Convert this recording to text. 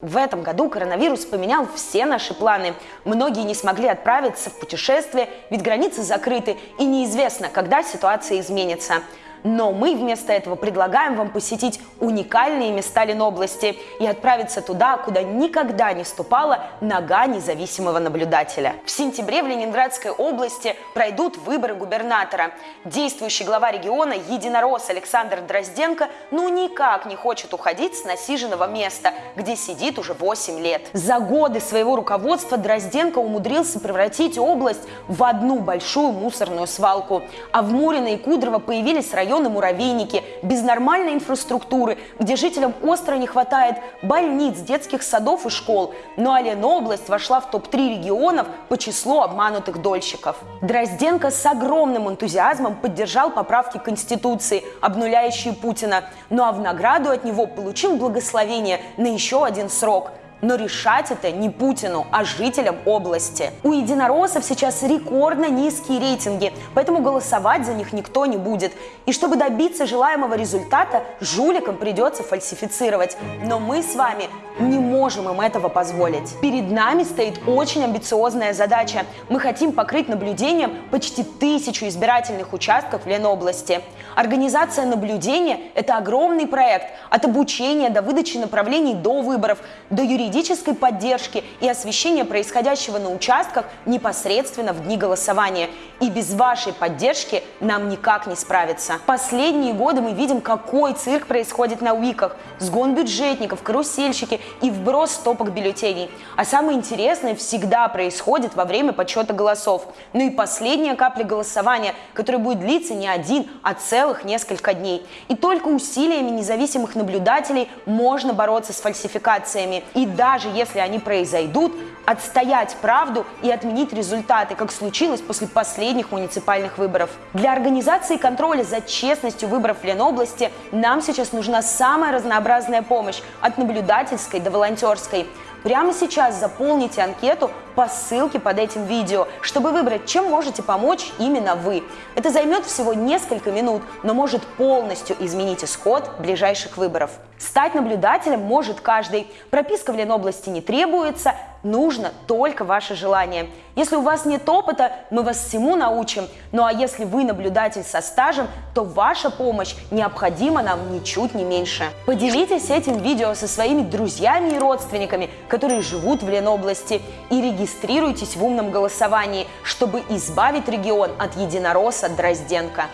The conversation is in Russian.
В этом году коронавирус поменял все наши планы. Многие не смогли отправиться в путешествие, ведь границы закрыты, и неизвестно, когда ситуация изменится. Но мы вместо этого предлагаем вам посетить уникальные места Ленобласти и отправиться туда, куда никогда не ступала нога независимого наблюдателя. В сентябре в Ленинградской области пройдут выборы губернатора. Действующий глава региона единорос Александр Дрозденко ну никак не хочет уходить с насиженного места, где сидит уже 8 лет. За годы своего руководства Дрозденко умудрился превратить область в одну большую мусорную свалку. А в Мурино и Кудрово появились районы районы муравейники, без нормальной инфраструктуры, где жителям остро не хватает больниц, детских садов и школ. Но Ленобласть вошла в топ-3 регионов по числу обманутых дольщиков. Дрозденко с огромным энтузиазмом поддержал поправки Конституции, обнуляющие Путина. Ну а в награду от него получил благословение на еще один срок – но решать это не Путину, а жителям области. У единороссов сейчас рекордно низкие рейтинги, поэтому голосовать за них никто не будет. И чтобы добиться желаемого результата, жуликам придется фальсифицировать. Но мы с вами не можем им этого позволить. Перед нами стоит очень амбициозная задача. Мы хотим покрыть наблюдением почти тысячу избирательных участков в Ленобласти. Организация наблюдения – это огромный проект от обучения до выдачи направлений до выборов, до юридической поддержки и освещения происходящего на участках непосредственно в дни голосования. И без вашей поддержки нам никак не справиться. Последние годы мы видим, какой цирк происходит на УИКах. Сгон бюджетников, карусельщики и вброс стопок бюллетеней. А самое интересное всегда происходит во время подсчета голосов. Ну и последняя капля голосования, которая будет длиться не один, а целых несколько дней. И только усилиями независимых наблюдателей можно бороться с фальсификациями. И даже если они произойдут, отстоять правду и отменить результаты, как случилось после последних муниципальных выборов. Для организации контроля за честностью выборов в Ленобласти нам сейчас нужна самая разнообразная помощь от наблюдательской до волонтерской. Прямо сейчас заполните анкету по ссылке под этим видео, чтобы выбрать, чем можете помочь именно вы. Это займет всего несколько минут, но может полностью изменить исход ближайших выборов. Стать наблюдателем может каждый. Прописка в Ленобласти не требуется, нужно только ваше желание. Если у вас нет опыта, мы вас всему научим. Ну а если вы наблюдатель со стажем, то ваша помощь необходима нам ничуть не меньше. Поделитесь этим видео со своими друзьями и родственниками, которые живут в Ленобласти, и регистрируйтесь в умном голосовании, чтобы избавить регион от единоросса Дрозденко.